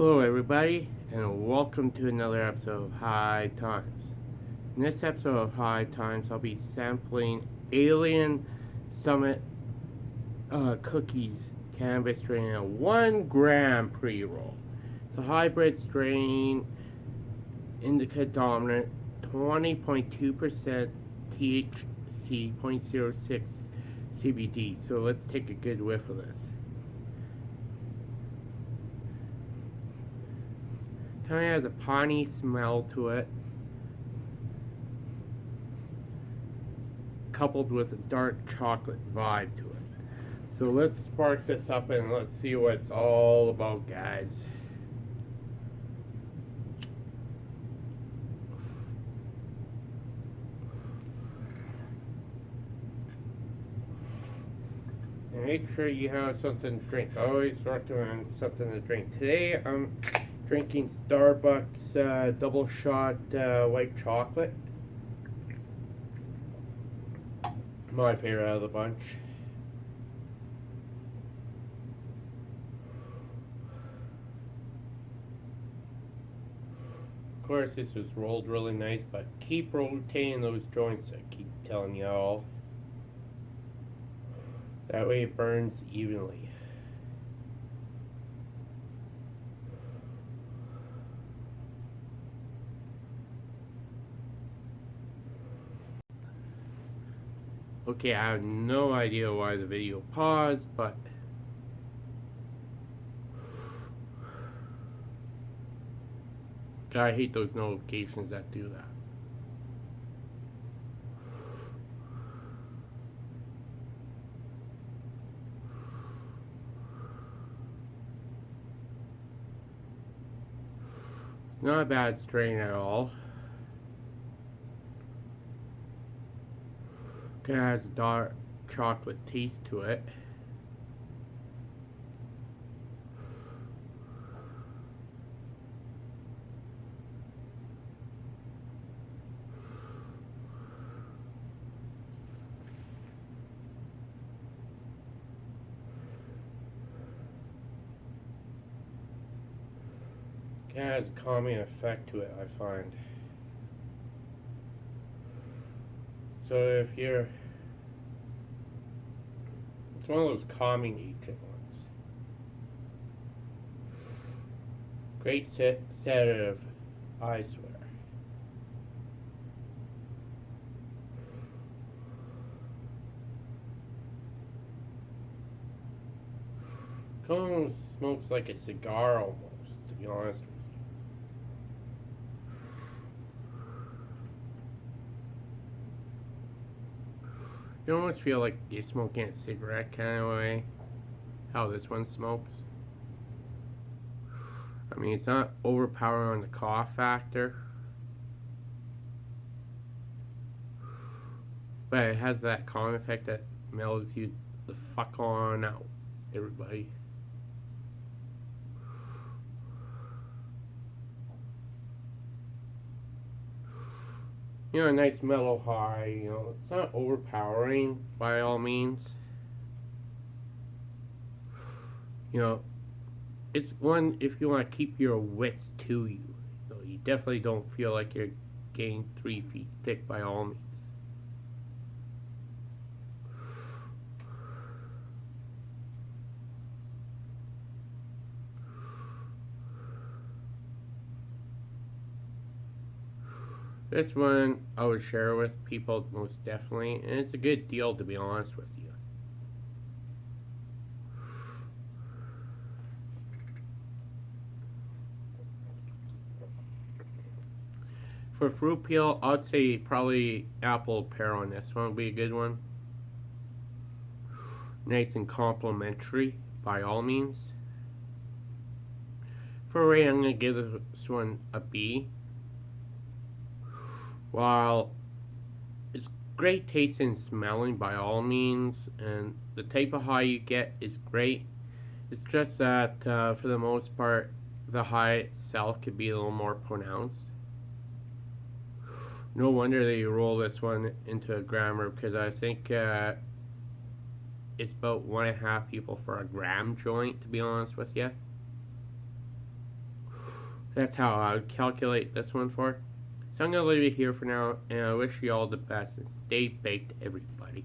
Hello everybody, and welcome to another episode of High Times. In this episode of High Times, I'll be sampling Alien Summit uh, Cookies Cannabis Strain a 1 gram pre-roll. It's a hybrid strain, indica dominant, 20.2% THC, 0.06 CBD. So let's take a good whiff of this. Kind of has a piney smell to it. Coupled with a dark chocolate vibe to it. So let's spark this up and let's see what it's all about, guys. make sure you have something to drink. I always recommend something to drink. Today I'm drinking Starbucks uh, double shot uh, white chocolate. My favorite out of the bunch. Of course, this was rolled really nice, but keep rotating those joints. I keep telling you all. That way it burns evenly. Okay, I have no idea why the video paused, but God, I hate those notifications that do that. Not a bad strain at all. It has a dark chocolate taste to it. It has a calming effect to it, I find. So if you're, it's one of those calming agent ones. Great set sedative, I swear. Almost smokes like a cigar almost, to be honest You almost feel like you're smoking a cigarette kind of way. How this one smokes. I mean, it's not overpowering on the cough factor. But it has that calm effect that mellows you the fuck on out, everybody. You know, a nice mellow high, you know, it's not overpowering by all means. You know, it's one if you want to keep your wits to you. You, know, you definitely don't feel like you're getting three feet thick by all means. This one I would share with people most definitely, and it's a good deal to be honest with you. For fruit peel, I'd say probably apple pear on this one would be a good one. Nice and complimentary by all means. For rate, I'm going to give this one a B. While it's great tasting and smelling by all means, and the type of high you get is great, it's just that uh, for the most part, the high itself could be a little more pronounced. No wonder they roll this one into a grammer because I think uh, it's about one and a half people for a gram joint, to be honest with you. That's how I would calculate this one for. So I'm gonna leave it here for now, and I wish you all the best and stay baked, everybody.